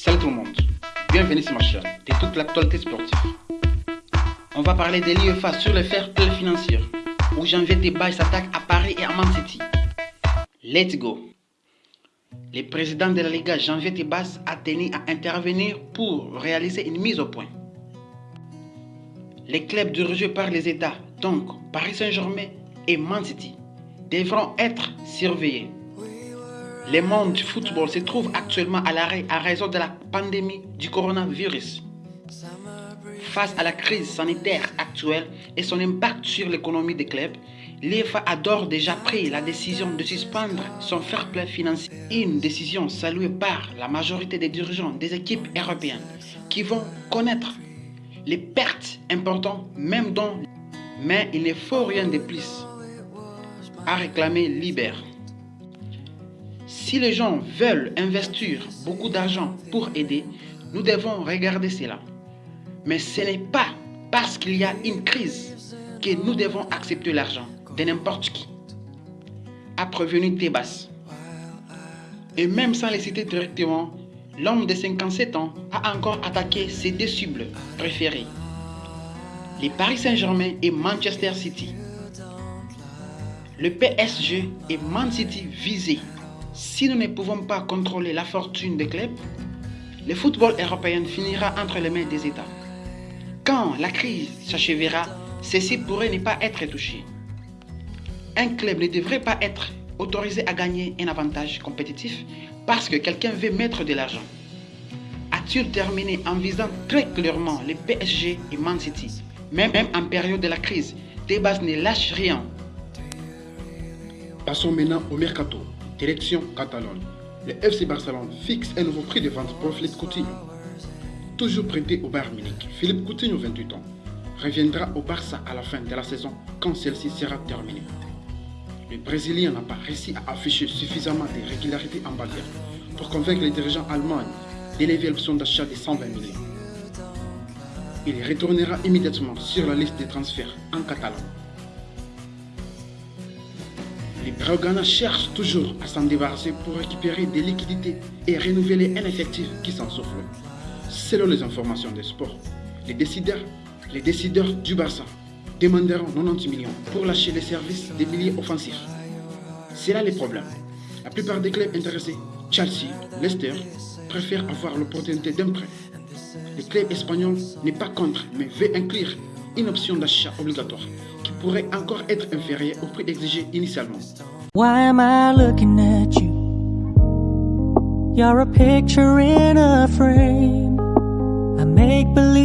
Salut tout le monde, bienvenue sur ma chaîne de toute l'actualité sportive. On va parler de l'UEFA sur le fair play financier, où janvier débat s'attaque à Paris et à Man City. Let's go! Le président de la Liga, Janvier Tebas, a tenu à intervenir pour réaliser une mise au point. Les clubs dirigés par les États, donc Paris Saint-Germain et Man City, devront être surveillés. Le monde du football se trouve actuellement à l'arrêt à raison de la pandémie du coronavirus. Face à la crise sanitaire actuelle et son impact sur l'économie des clubs, l'EFA a déjà pris la décision de suspendre son fair play financier. Une décision saluée par la majorité des dirigeants des équipes européennes qui vont connaître les pertes importantes même dans... Mais il ne faut rien de plus à réclamer Liber. Si les gens veulent investir beaucoup d'argent pour aider, nous devons regarder cela. Mais ce n'est pas parce qu'il y a une crise que nous devons accepter l'argent de n'importe qui. A prévenu Tebas. Et même sans les citer directement, l'homme de 57 ans a encore attaqué ses deux cibles préférées. Les Paris Saint-Germain et Manchester City. Le PSG et Man City visés. Si nous ne pouvons pas contrôler la fortune des clubs, le football européen finira entre les mains des États. Quand la crise s'achèvera, ceci pourrait ne pas être touché. Un club ne devrait pas être autorisé à gagner un avantage compétitif parce que quelqu'un veut mettre de l'argent. A-t-il terminé en visant très clairement les PSG et Man City Même, en période de la crise, Tebas ne lâche rien. Passons maintenant au mercato. Direction Catalogne. Le FC Barcelone fixe un nouveau prix de vente pour Philippe Coutinho. Toujours prêté au Bayern Munich, Philippe Coutinho, 28 ans, reviendra au Barça à la fin de la saison quand celle-ci sera terminée. Le Brésilien n'a pas réussi à afficher suffisamment de régularité en bagarre pour convaincre les dirigeants allemands d'élever l'option d'achat de 120 millions. Il retournera immédiatement sur la liste des transferts en Catalogne. Les Braugana cherchent toujours à s'en débarrasser pour récupérer des liquidités et renouveler un effectif qui s'en souffle. Selon les informations des sports, les décideurs, les décideurs du Barça demanderont 90 millions pour lâcher les services des milliers offensifs. C'est là le problème. La plupart des clubs intéressés, Chelsea, Leicester, préfèrent avoir l'opportunité d'un prêt. Le club espagnol n'est pas contre, mais veut inclure une option d'achat obligatoire pourrait encore être inférieur au prix exigé initialement. Why am I looking at you? You're a picture in a frame. I make believe.